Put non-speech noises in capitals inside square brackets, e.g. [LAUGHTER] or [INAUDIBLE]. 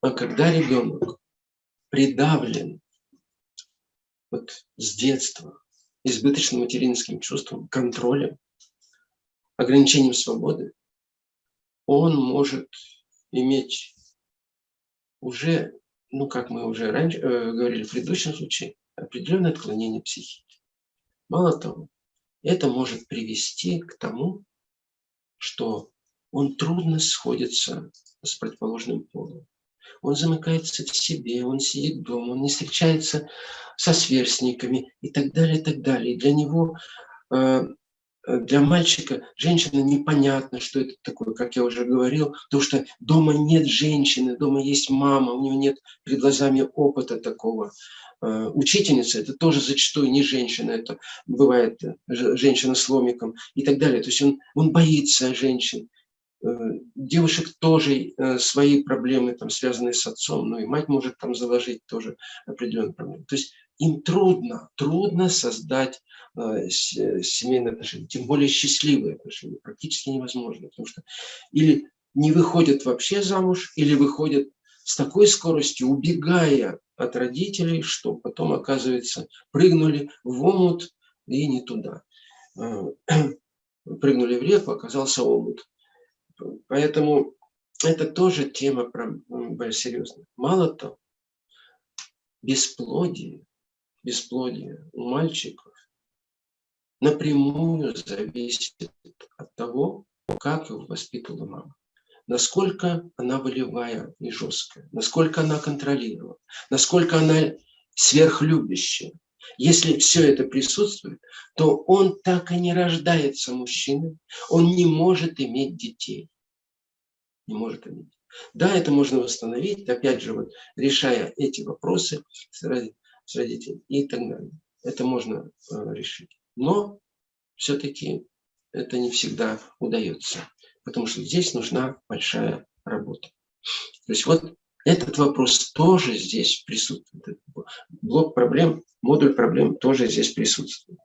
А когда ребенок придавлен вот с детства избыточным материнским чувством, контролем, ограничением свободы, он может иметь уже, ну, как мы уже раньше э, говорили в предыдущем случае, определенное отклонение психики. Мало того, это может привести к тому, что он трудно сходится с противоположным полом. Он замыкается в себе, он сидит дома, он не встречается со сверстниками и так далее, и так далее. И для него э, Э, для мальчика женщина непонятно, что это такое, как я уже говорил, потому что дома нет женщины, дома есть мама, у него нет перед глазами опыта такого. Э, учительница – это тоже зачастую не женщина, это бывает женщина с ломиком и так далее. То есть он, он боится женщин. Девушек тоже свои проблемы, там, связанные с отцом, ну и мать может там заложить тоже определенные проблемы. То есть им трудно, трудно создать э, семейные отношения, тем более счастливые отношения, практически невозможно, потому что или не выходят вообще замуж, или выходят с такой скоростью, убегая от родителей, что потом, оказывается, прыгнули в омут и не туда. Э, [CLEARS THROAT] прыгнули в реку, оказался омут. Поэтому это тоже тема серьезная. Мало того, бесплодие бесплодие у мальчиков напрямую зависит от того, как его воспитывала мама. Насколько она волевая и жесткая, насколько она контролировала, насколько она сверхлюбящая. Если все это присутствует, то он так и не рождается мужчиной, он не может иметь детей. Не может иметь. Да, это можно восстановить, опять же, вот, решая эти вопросы с родителями и так далее. Это можно э, решить. Но все-таки это не всегда удается, потому что здесь нужна большая работа. То есть вот этот вопрос тоже здесь присутствует. Блок проблем, модуль проблем тоже здесь присутствует.